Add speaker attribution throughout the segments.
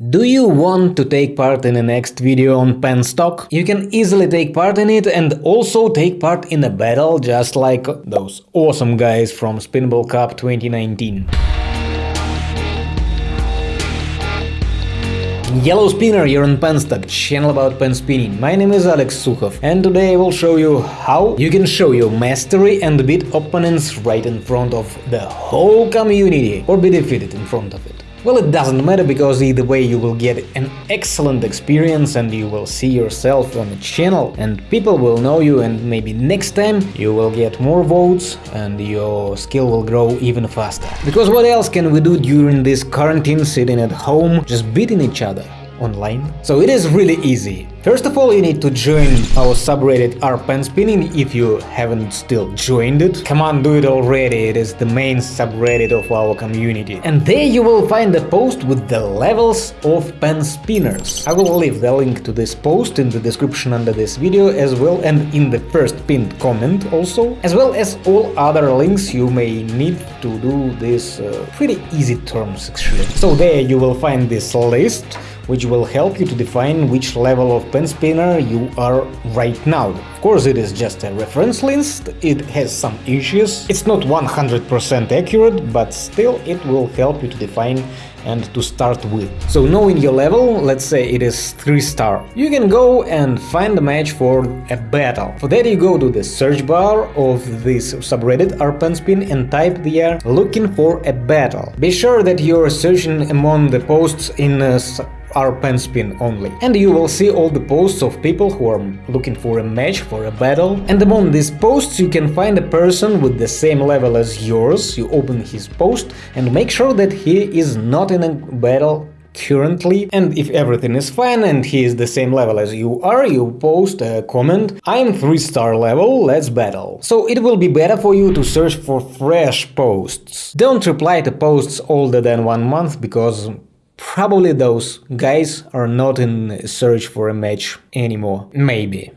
Speaker 1: Do you want to take part in the next video on penstock? You can easily take part in it and also take part in a battle just like those awesome guys from Spinball Cup 2019. Yellow Spinner, you're on Penstock, channel about pen spinning. My name is Alex Sukhov and today I will show you how you can show your mastery and beat opponents right in front of the whole community or be defeated in front of it. Well, it doesn't matter because either way you will get an excellent experience and you will see yourself on the channel and people will know you and maybe next time you will get more votes and your skill will grow even faster. Because what else can we do during this quarantine sitting at home just beating each other? Online. So it is really easy. First of all, you need to join our subreddit pen spinning if you haven't still joined it. Come on, do it already, it is the main subreddit of our community. And there you will find a post with the levels of pen spinners. I will leave the link to this post in the description under this video as well and in the first pinned comment also, as well as all other links you may need to do this uh, pretty easy terms actually. So there you will find this list which will help you to define which level of pen spinner you are right now. Of course, it is just a reference list, it has some issues, it's not 100% accurate, but still it will help you to define and to start with. So knowing your level, let's say it is 3 star, you can go and find a match for a battle. For that you go to the search bar of this subreddit rpenspin and type there looking for a battle. Be sure that you're searching among the posts in uh, uh, rpenspin only. And you will see all the posts of people who are looking for a match, for a battle. And among these posts you can find a person with the same level as yours, you open his post and make sure that he is not in a battle currently and if everything is fine and he is the same level as you are, you post a comment I'm 3 star level, let's battle. So it will be better for you to search for fresh posts. Don't reply to posts older than one month because Probably those guys are not in search for a match anymore. Maybe.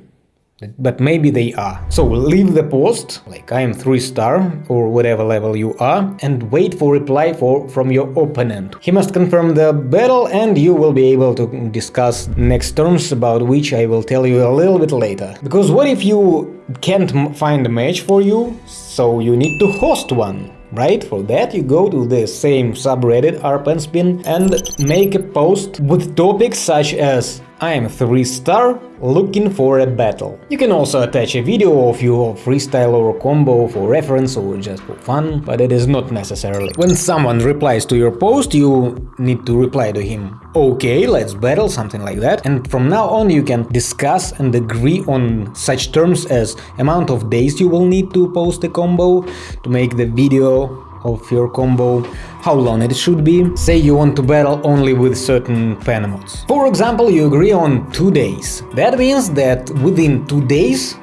Speaker 1: But maybe they are. So leave the post, like I am 3 star or whatever level you are, and wait for reply for, from your opponent. He must confirm the battle and you will be able to discuss next terms about which I will tell you a little bit later. Because what if you can't find a match for you, so you need to host one? Right? For that you go to the same subreddit rpenspin and make a post with topics such as I am 3 star looking for a battle. You can also attach a video of your freestyle or combo for reference or just for fun, but it is not necessarily. When someone replies to your post, you need to reply to him, okay, let's battle, something like that, and from now on you can discuss and agree on such terms as amount of days you will need to post a combo to make the video of your combo, how long it should be. Say you want to battle only with certain pen mods. For example, you agree on 2 days. That means that within 2 days,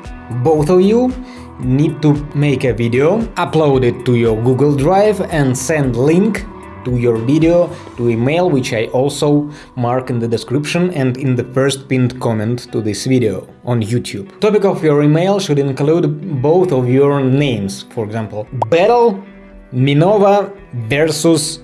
Speaker 1: both of you need to make a video, upload it to your Google Drive and send link to your video to email which I also mark in the description and in the first pinned comment to this video on YouTube. Topic of your email should include both of your names, for example, battle Minova versus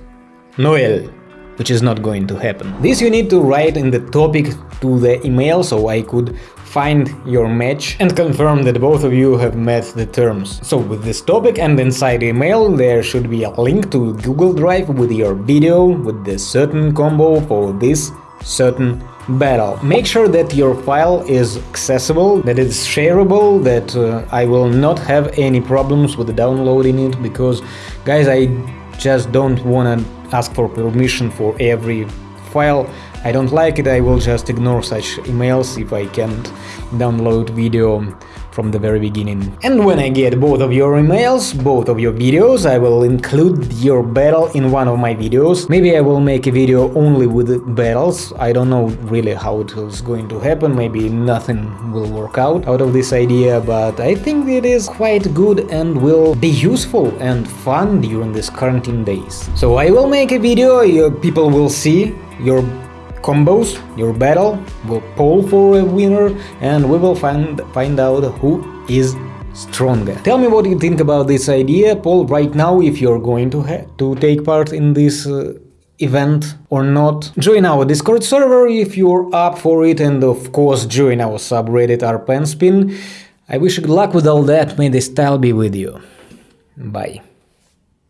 Speaker 1: Noel, which is not going to happen. This you need to write in the topic to the email so I could find your match and confirm that both of you have met the terms. So with this topic and inside email there should be a link to Google Drive with your video with the certain combo for this certain battle. Make sure that your file is accessible, that it's shareable, that uh, I will not have any problems with downloading it, because, guys, I just don't wanna ask for permission for every file. I don't like it, I will just ignore such emails if I can't download video from the very beginning. And when I get both of your emails, both of your videos, I will include your battle in one of my videos. Maybe I will make a video only with battles, I don't know really how it is going to happen, maybe nothing will work out out of this idea, but I think it is quite good and will be useful and fun during these quarantine days. So I will make a video, Your people will see your combos, your battle, will poll for a winner and we will find, find out who is stronger. Tell me what you think about this idea, poll right now if you're going to, to take part in this uh, event or not. Join our Discord server if you're up for it and of course join our subreddit rpenspin. I wish you good luck with all that, may the style be with you. Bye.